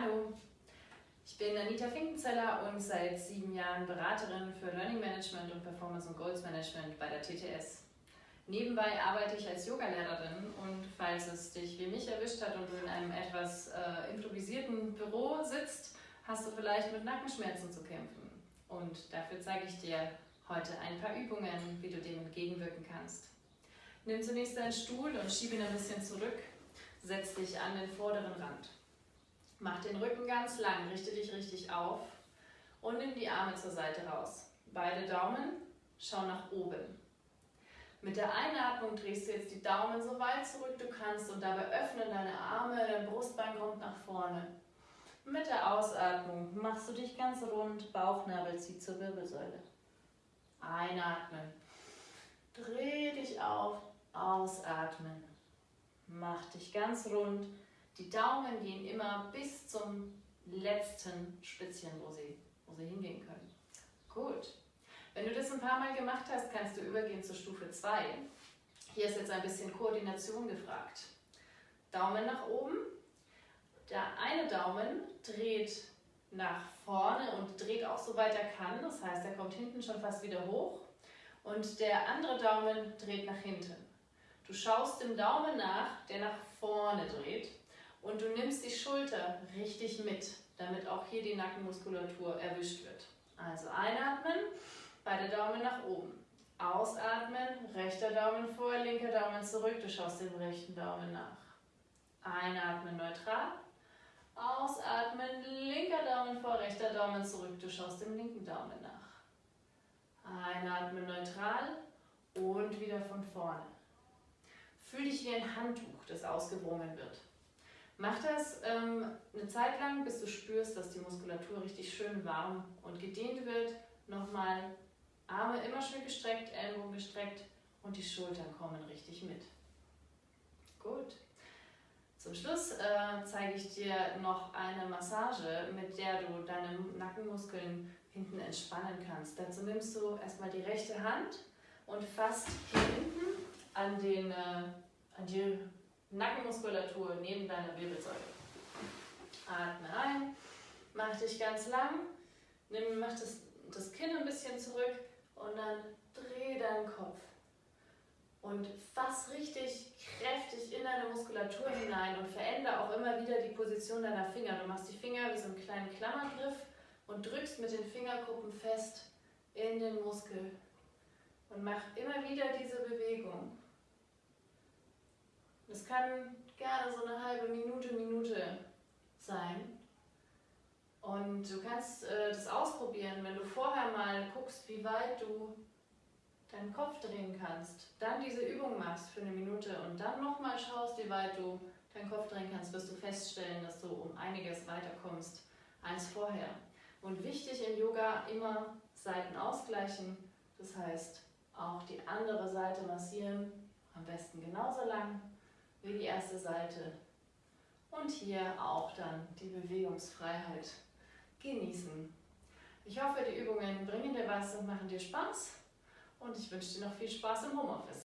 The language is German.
Hallo, ich bin Anita Finkenzeller und seit sieben Jahren Beraterin für Learning Management und Performance und Goals Management bei der TTS. Nebenbei arbeite ich als Yogalehrerin und falls es dich wie mich erwischt hat und du in einem etwas äh, improvisierten Büro sitzt, hast du vielleicht mit Nackenschmerzen zu kämpfen. Und dafür zeige ich dir heute ein paar Übungen, wie du dem entgegenwirken kannst. Nimm zunächst deinen Stuhl und schiebe ihn ein bisschen zurück. Setz dich an den vorderen Rand. Mach den Rücken ganz lang, richte dich richtig auf und nimm die Arme zur Seite raus. Beide Daumen, schau nach oben. Mit der Einatmung drehst du jetzt die Daumen so weit zurück du kannst und dabei öffnen deine Arme, dein Brustbein kommt nach vorne. Mit der Ausatmung machst du dich ganz rund, Bauchnabel zieht zur Wirbelsäule. Einatmen. Dreh dich auf, ausatmen. Mach dich ganz rund, die Daumen gehen immer bis zum letzten Spitzchen, wo sie, wo sie hingehen können. Gut. Wenn du das ein paar Mal gemacht hast, kannst du übergehen zur Stufe 2. Hier ist jetzt ein bisschen Koordination gefragt. Daumen nach oben. Der eine Daumen dreht nach vorne und dreht auch so weit er kann. Das heißt, er kommt hinten schon fast wieder hoch. Und der andere Daumen dreht nach hinten. Du schaust dem Daumen nach, der nach vorne dreht und du nimmst die Schulter richtig mit, damit auch hier die Nackenmuskulatur erwischt wird. Also einatmen, beide Daumen nach oben. Ausatmen, rechter Daumen vor, linker Daumen zurück, du schaust dem rechten Daumen nach. Einatmen neutral. Ausatmen, linker Daumen vor, rechter Daumen zurück, du schaust dem linken Daumen nach. Einatmen neutral und wieder von vorne. Fühl dich wie ein Handtuch, das ausgewrungen wird. Mach das ähm, eine Zeit lang, bis du spürst, dass die Muskulatur richtig schön warm und gedehnt wird. Nochmal Arme immer schön gestreckt, Ellenbogen gestreckt und die Schultern kommen richtig mit. Gut. Zum Schluss äh, zeige ich dir noch eine Massage, mit der du deine Nackenmuskeln hinten entspannen kannst. Dazu nimmst du erstmal die rechte Hand und fasst hier hinten an, den, äh, an die Nackenmuskulatur neben deiner Wirbelsäule. Atme ein, mach dich ganz lang, nimm, mach das, das Kinn ein bisschen zurück und dann dreh deinen Kopf. Und fass richtig kräftig in deine Muskulatur hinein und verändere auch immer wieder die Position deiner Finger. Du machst die Finger wie so einen kleinen Klammergriff und drückst mit den Fingerkuppen fest in den Muskel. Und mach immer wieder diese Bewegung. Das kann gerne so eine halbe Minute, Minute sein. Und du kannst äh, das ausprobieren, wenn du vorher mal guckst, wie weit du deinen Kopf drehen kannst. Dann diese Übung machst für eine Minute und dann nochmal schaust, wie weit du deinen Kopf drehen kannst, wirst du feststellen, dass du um einiges weiter kommst als vorher. Und wichtig im Yoga immer Seiten ausgleichen, das heißt auch die andere Seite massieren, am besten genauso lang wie die erste Seite. Und hier auch dann die Bewegungsfreiheit genießen. Ich hoffe, die Übungen bringen dir was und machen dir Spaß. Und ich wünsche dir noch viel Spaß im Homeoffice.